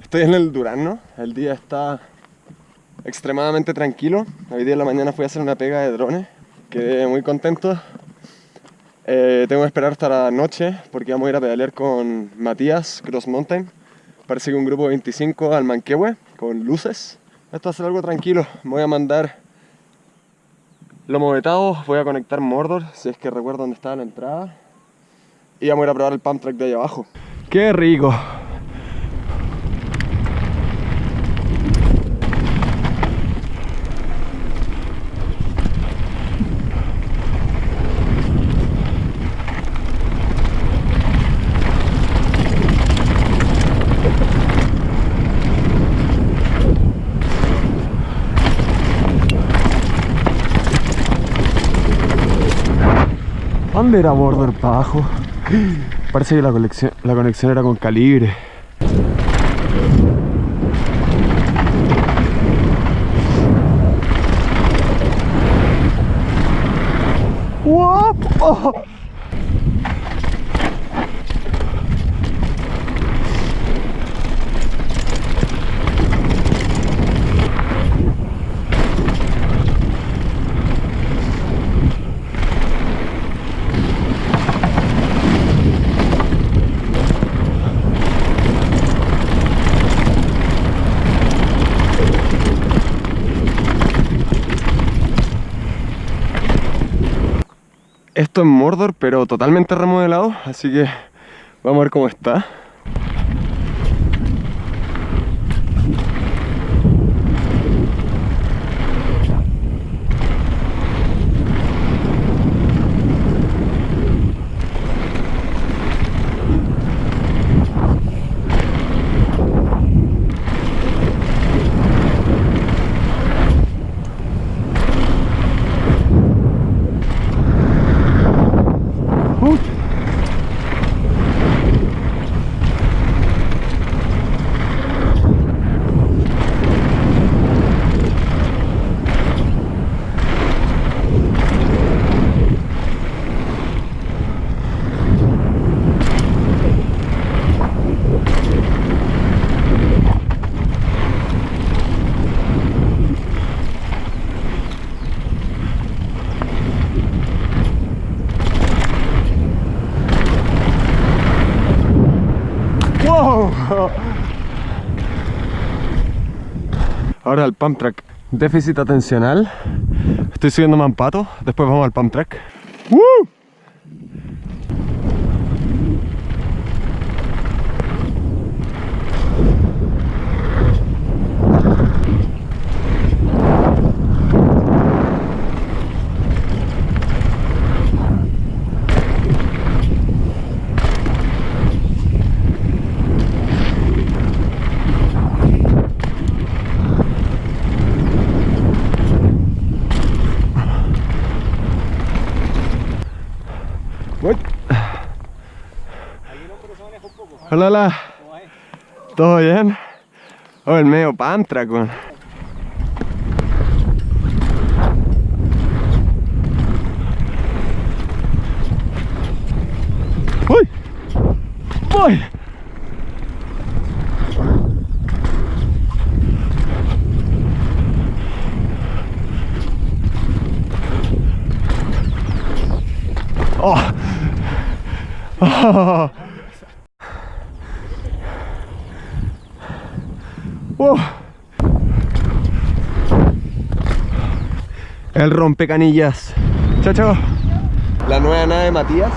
Estoy en el Durano, el día está extremadamente tranquilo. Hoy día en la mañana fui a hacer una pega de drones, quedé muy contento. Eh, tengo que esperar hasta la noche porque vamos a ir a pedalear con Matías Cross Mountain. Parece que un grupo de 25 al Manquehue con luces. Esto va a ser algo tranquilo. Voy a mandar lomo vetado, voy a conectar Mordor, si es que recuerdo dónde estaba la entrada. Y vamos a ir a probar el pump track de ahí abajo. ¡Qué rico! ¿Dónde era Mordor para abajo? Parece que la, conexión, la conexión era con calibre. ¡Wow! Esto es Mordor, pero totalmente remodelado, así que vamos a ver cómo está. Ahora el pump track. Déficit atencional. Estoy subiendo Mampato. Después vamos al pump track. ¡Woo! Voy. Hola, hola. ¿Todo bien? Oh, el medio pantra con. ¡Uy! ¡Oh! ¡Oh! ¡Oh! El rompecanillas. Chao, chao. La nueva nave de Matías.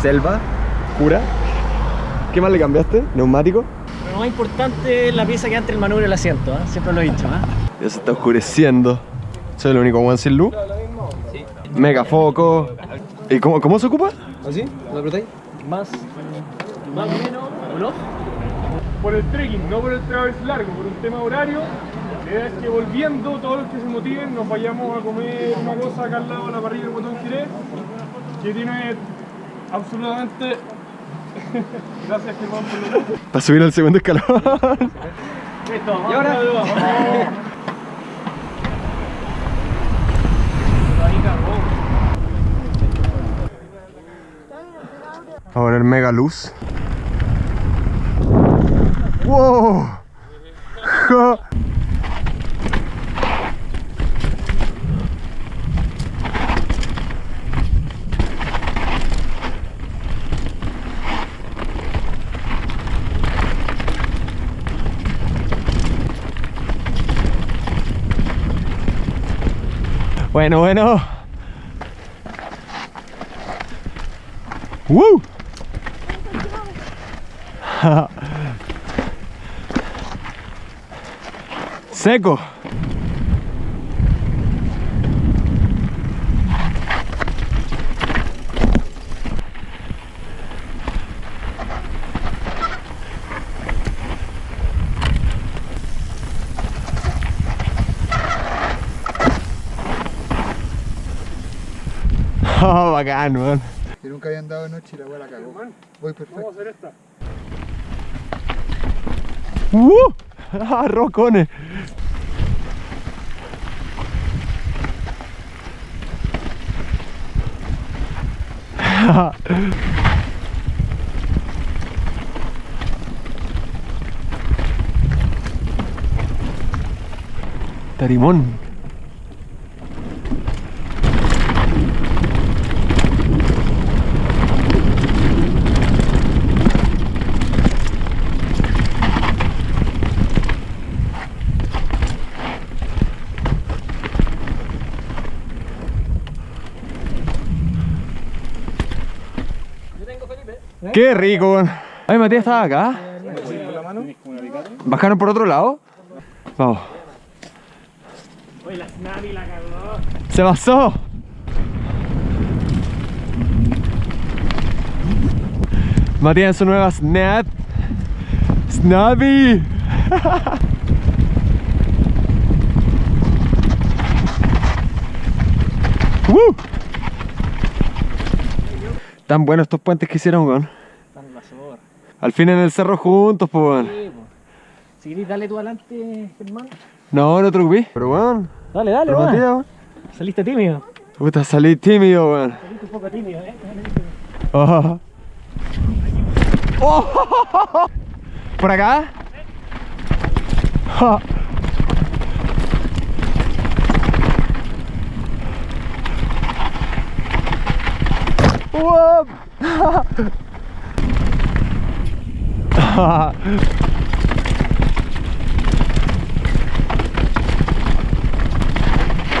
Selva. Cura. ¿Qué más le cambiaste? ¿Neumático? Lo más importante es la pieza que entre el manubrio y el asiento, ¿eh? siempre lo he dicho. ¿eh? Ya se está oscureciendo. Soy el único one sin luz. Mega foco. ¿Y cómo, cómo se ocupa? ¿Así? ¿Lo apretáis? Más, más o menos, ¿o no? Por el trekking, no por el travers largo, por un tema horario. La idea es que volviendo, todos los que se motiven, nos vayamos a comer una cosa acá al lado de la parrilla del botón Jerez, que tiene absolutamente... Gracias Germán por lo Para subir al segundo escalón. Listo, Y ahora, A poner mega luz. ¡Wow! Ojo. Bueno, bueno. ¡Woo! Seco. Oh, bacán, weón. Que nunca habían dado de noche y la weá la cagó. Voy perfecto. Vamos a hacer esta. ¡Uh! ¡Ah, rocones! Tarimón. Qué rico. Ay, Matías estaba acá. ¿Bajaron por otro lado? Vamos. ¡Se pasó! Matías en su nueva Snap. Snappy. ¡Woo! Tan buenos estos puentes que hicieron, weón. Tan la zorra. Al fin en el cerro juntos, pues, weón. Sí, po. Si querés, dale tú adelante, Germán. No, no te preocupes. Pero, weón. Dale, dale, weón. Weón. Saliste tímido. Puta, salí tímido, weón. Saliste un poco tímido, eh. Oh. Oh. ¿Por acá? Ja. Uop.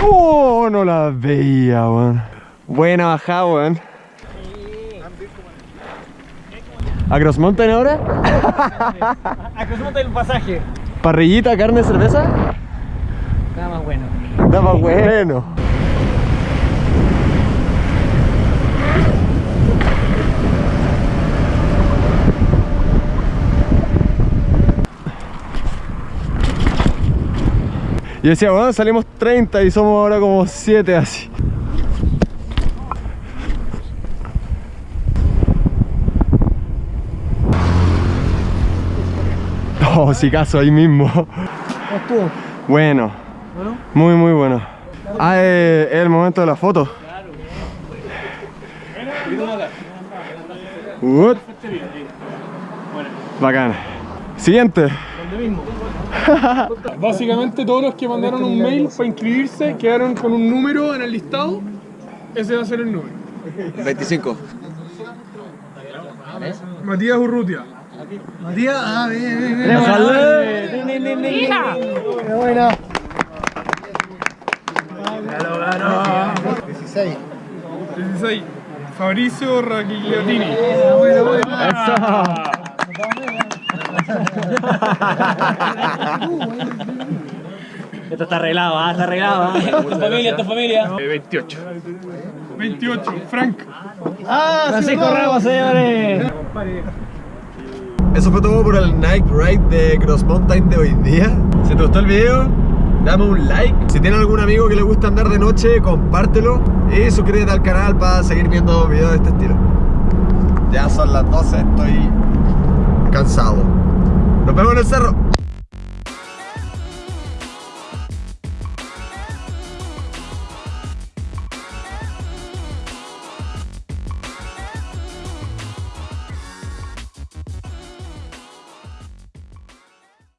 Oh, no la veía, weón. Buena bajada, weón. ¿A Cross Mountain ahora? Acostumbrate el pasaje. ¿Parrillita, carne, cerveza? Nada más bueno. Estaba bueno. Yo decía, bueno, salimos 30 y somos ahora como 7 así. Oh, si caso ahí mismo. ¿Cómo estuvo? Bueno, Bueno. muy muy bueno. Ah, eh, es el momento de la foto. What? Bacán. Siguiente. ¿Dónde mismo? Básicamente todos los que mandaron un mail para inscribirse quedaron con un número en el listado. Ese va a ser el número. 25. Matías Urrutia. Matías, ah, bien, bien, bien. ¡Hija! Qué buena. 16. 16. Fabricio Raquigliatini. Bueno, bueno. Esto está arreglado, ah, está arreglado. ah. Tu familia, tu familia. 28. 28. Frank. Ah, Francisco Ramos, señores. Eso fue todo por el Night Ride de Cross Mountain de hoy día. Si te gustó el video, dame un like. Si tienes algún amigo que le gusta andar de noche, compártelo. Y suscríbete al canal para seguir viendo videos de este estilo. Ya son las 12, estoy cansado. Nos vemos en el cerro.